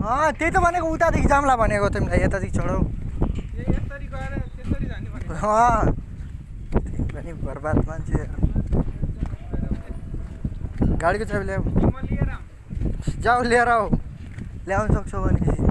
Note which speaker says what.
Speaker 1: अँ त्यही त भनेको उतादेखि जाम्ला भनेको तिमीलाई यतादेखि
Speaker 2: चढाउ
Speaker 1: अँ पनि बर्बाद मान्छे। गाडीको चाबी ल्याऊ। जाऊ लिएर आऊ। ल्याउनु सक्छौ भने